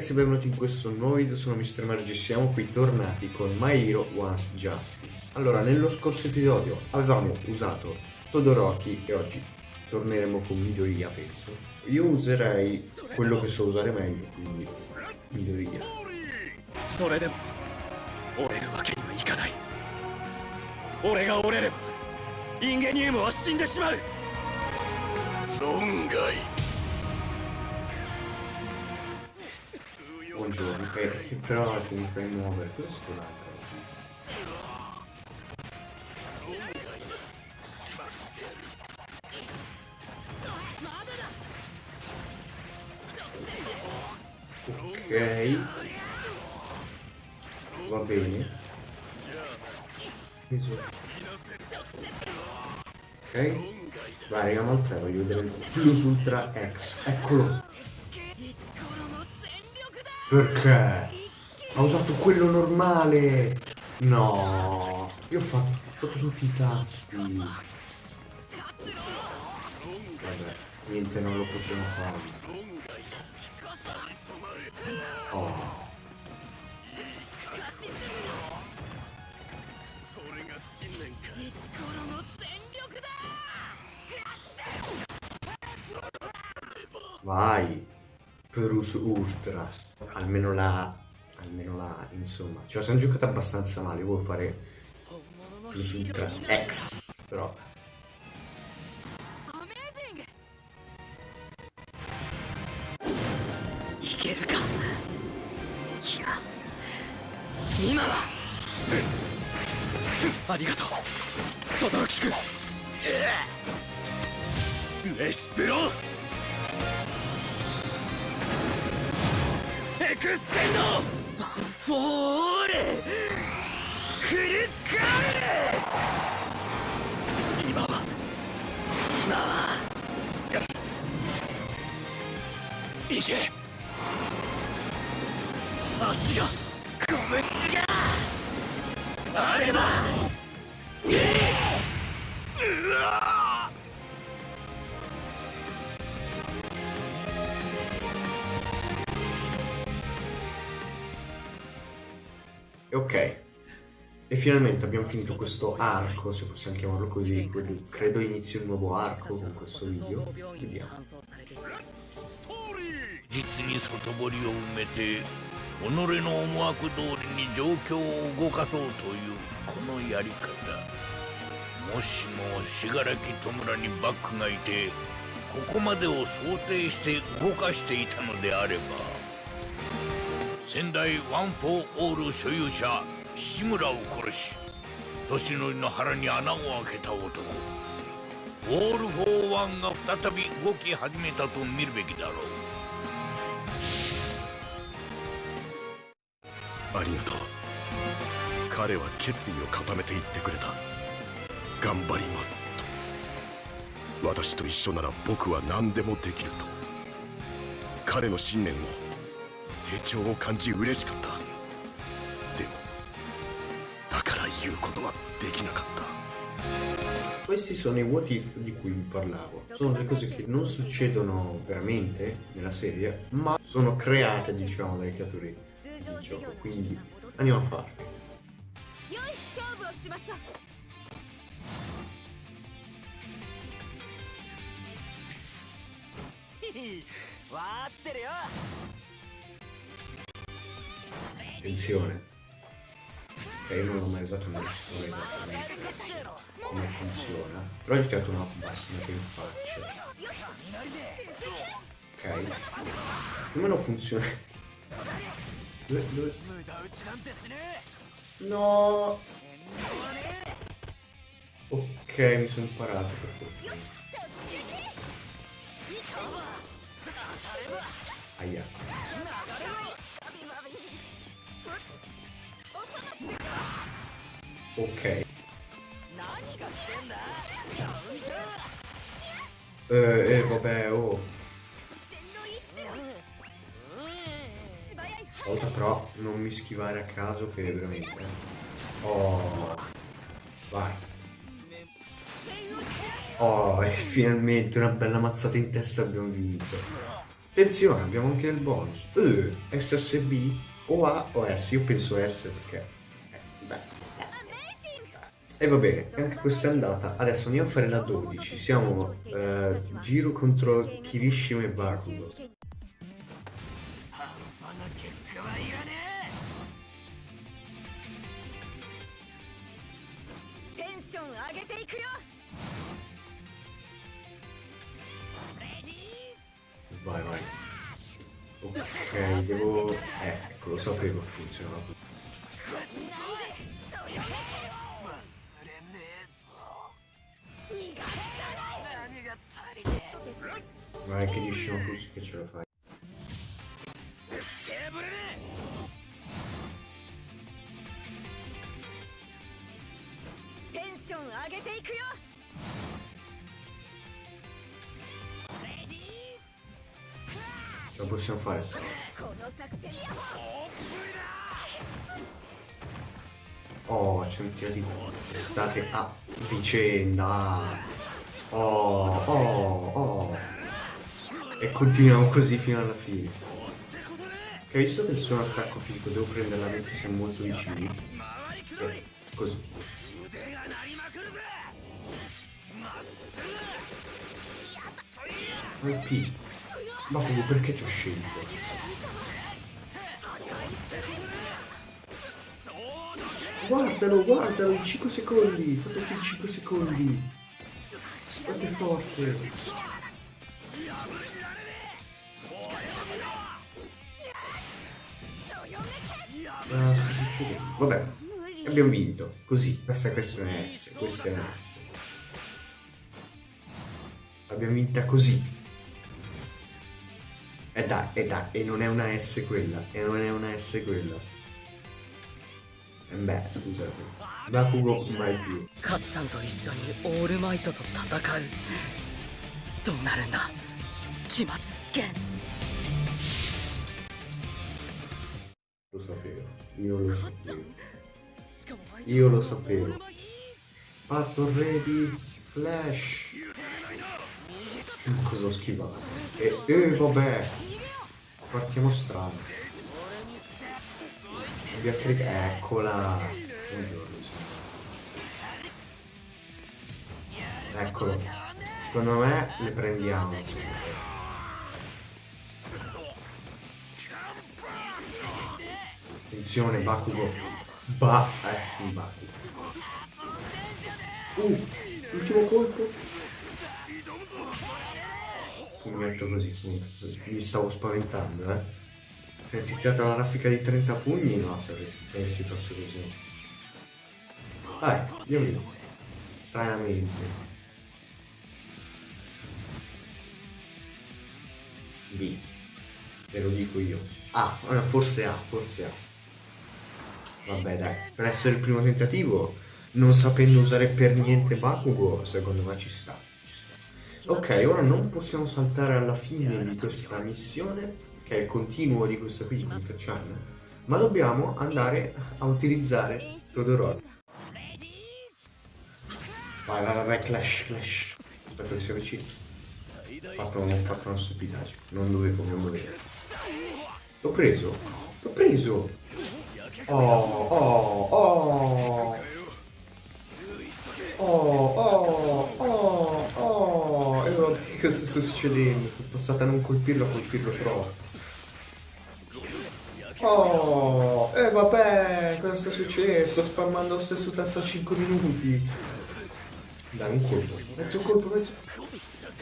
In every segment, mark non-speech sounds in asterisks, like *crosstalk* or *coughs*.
ragazzi, benvenuti in questo nuovo video, sono Mr. Margi, siamo qui tornati con My Hero Once Justice. Allora, nello scorso episodio avevamo usato Todoroki e oggi torneremo con Midoriya, penso. Io userei quello che so usare meglio, quindi Midoriya. そ un giorno che eh, però se mi fai muovere questo sto ok. Va bene. Ok. Vai andiamo al 3 voglio vedere il plus ultra x. Eccolo. Perché? Ha usato quello normale! No! Io ho fatto, ho fatto tutti i tasti. Vabbè, niente, non lo potevo fare. Oh. Vai! Perus Ultra. Almeno la... Almeno la... Insomma. Ce la siamo giocata abbastanza male. Vuoi fare Perus Ultra X. Però... アクステンドフォーレ！フルカーレ今は今はいけ！足が拳があればうわ ok. E finalmente abbiamo finito questo arco, se possiamo chiamarlo così. quindi Credo inizi un nuovo arco con questo video. Vediamo. 実に外堀を埋めて己の思惑通りに状況を動かそうというこのやり方もしも信楽戸村にバックがいてここまでを想定して動かしていたのであれば仙台ワン・フォー・オール所有者志村を殺し年寄りの腹に穴を開けた男。オール・フォー・ワンが再び動き始めたと見るべきだろう。ありがとう。彼は決意を固めて言ってくれた。頑張りますと。私と一緒なら僕は何でもできると。彼の信念を成長を感じ嬉しかったでもだから言うことはできなかった Questi sono i what if di cui vi parlavo. Sono delle cose che non succedono veramente nella serie, ma sono create, diciamo, dai creatori 通 del 常授 gioco. 業の Quindi 準備に戻って andiamo a Attenzione. Ok, io non l'ho mai usato, non so esattamente come funziona. Però gli ho tirato una bastonata in faccia. Ok. Come non funziona? Dove, dove? No! Ok, mi sono imparato per fortuna. Aia. Ok. Eh, eh vabbè, oh. Volta però non mi schivare a caso che veramente. Oh. Vai. Oh, e finalmente una bella mazzata in testa abbiamo vinto. Attenzione, abbiamo anche il bonus. Eh, uh, SSB o A o S, io penso S perché... Eh, beh. E va bene, anche questa è andata. Adesso andiamo a fare la 12. Siamo eh, giro contro Kirishima e Bakugo. Vai, vai. Ok, devo... Ecco, lo sapevo che funzionava così. Ma è che riusciamo così che ce la fai. possiamo fare Oh, ci hanno tirato state a vicenda. Oh, oh, oh. E continuiamo così fino alla fine. Che hai visto che il suo attacco fisico devo prendere la vecchia, siamo molto vicini. Eh, così. Repeat. Ma Babbo, perché ti ho scelto? Guardalo, guardalo, 5 secondi, fatto più 5 secondi. Quanto è forte. Ah, Vabbè, abbiamo vinto. Così, questa, questa è S, questa è una S. L'abbiamo vinta così. E dai, e dai, e non è una S quella, e non è una S quella. E beh, scusate. Bakugo mai più. Katsan to issoni All Might to tatakau. Do naru nda? Kimatsu Suken. Lo sapevo. Io lo sapevo. Io lo sapevo. Fatto ready flash. Cosa ho schivato? E, eh, vabbè. Partiamo strano. Abbiamo caricato. Eccola. Buongiorno. Eccolo. Secondo me le prendiamo. Attenzione, Bakugo. Ba. Eh, Bakugo. Uh, ultimo colpo. Pugnetto così, punto, così. Mi stavo spaventando, eh. Se avessi tirato la raffica di 30 pugni, no, se avessi, se avessi fatto così. Dai, io vedo. Stranamente. B. Te lo dico io. A, ah, forse A, forse A. Vabbè dai, per essere il primo tentativo, non sapendo usare per niente Bakugo, secondo me ci sta. Ok, ora non possiamo saltare alla fine di questa missione, che è il continuo di questa qui di Chan, ma dobbiamo andare a utilizzare Todoroki. Vai, vai, vai, vai, clash, clash. Aspetta che si avvicina. Ho fatto, ho fatto una stupidaggine, non dovevo, dovevo. L'ho preso, l'ho preso. Oh, oh, oh. Oh, oh, cosa sta succedendo? Sono passata a non colpirlo a colpirlo troppo. Oh, e vabbè, cosa sta succedendo? Sto spammando lo stesso tasto a 5 minuti. Dai, un colpo. Mezzo colpo, mezzo.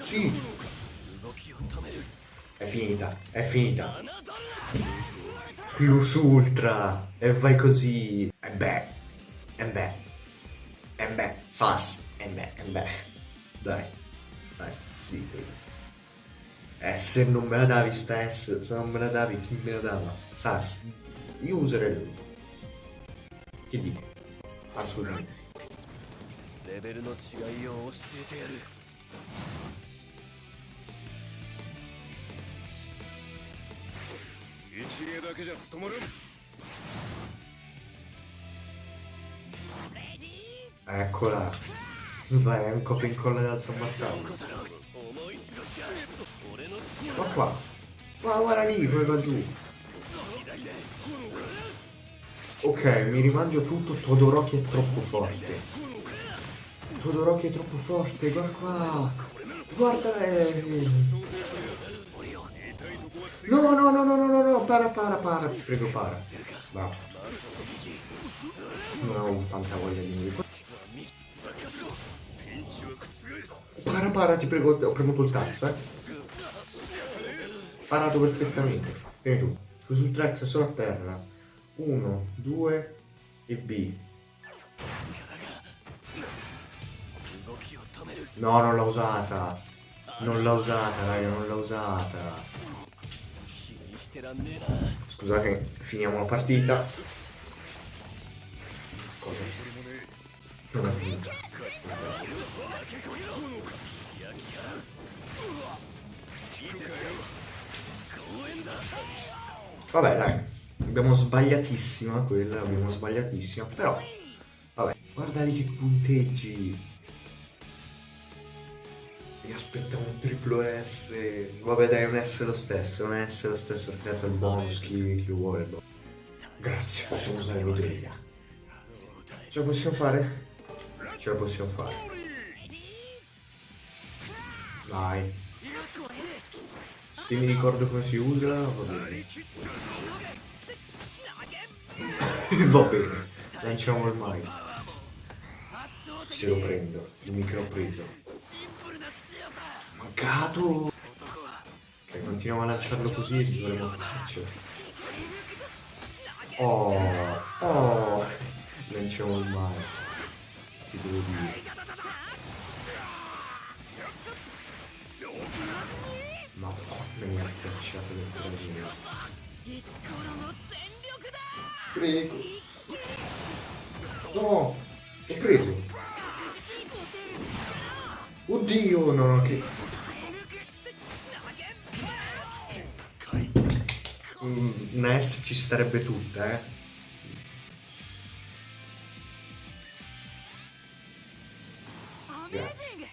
Sì. È finita, è finita. Plus ultra. E vai così. E beh. E beh. E beh. Sas. E beh, e beh. Dai. Dai, dico. Eh, se non me la davi sta S, se non me la davi, chi me la dava? Sas. Io userei lui. Che dico? Assolutamente sì. レベルの違いを教えてやる一芸だけじゃ務まる Eccola. Vai, è un copia e incolla del zammartello. Ma ecco qua. Ma guarda lì, poi va giù. Ok, mi rimangio tutto, Todoroki è troppo forte. Todoroki è troppo forte, guarda qua. Guarda lei. No, no, no, no, no, no, no, para, para, para, ti prego, para. Va. Non ho tanta voglia di morire. Para, para, ti prego, ho premuto il tasto, eh. Parato perfettamente. Vieni tu. Su sul track, sono a terra. Uno, due e B. No, non l'ho usata. Non l'ho usata, raga, non l'ho usata. Scusate, finiamo la partita. Cosa? Non ha finito. Vabbè, dai. Abbiamo sbagliatissima quella, abbiamo sbagliatissima. Però, vabbè, guarda che punteggi. Mi aspetta un triplo S. Vabbè dai, un S lo stesso, un S lo stesso, rispetto il bonus, chi, chi vuole. Grazie, possiamo usare l'utilità. Ce la possiamo fare? Ce la possiamo fare. Vai. Se mi ricordo come si usa, va bene. *coughs* va bene, lanciamo ormai. Se lo prendo, il micro preso. Mancato! Ok, continuiamo a lanciarlo così e dovremo farcela. Oh, oh, lanciamo il mare ti devo dire ma come mi ha schiacciato le tragiche prego. No ho preso. Oddio no che mm, una S ci starebbe tutta eh. Grazie.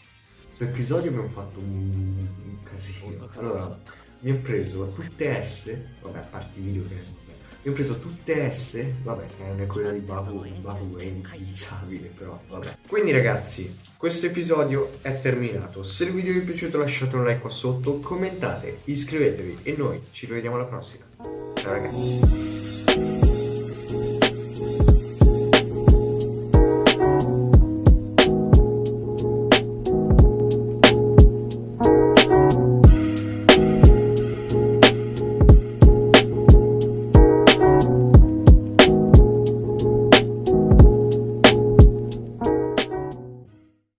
Questo episodio abbiamo fatto un, un casino. Allora, mi ho preso tutte S, vabbè, a parte i video che... Mi ho preso tutte S, vabbè, che non è quella di Babu, Babu è inutilizzabile, però vabbè. Quindi ragazzi, questo episodio è terminato. Se il video vi è piaciuto lasciate un like qua sotto, commentate, iscrivetevi e noi ci rivediamo alla prossima. Ciao ragazzi.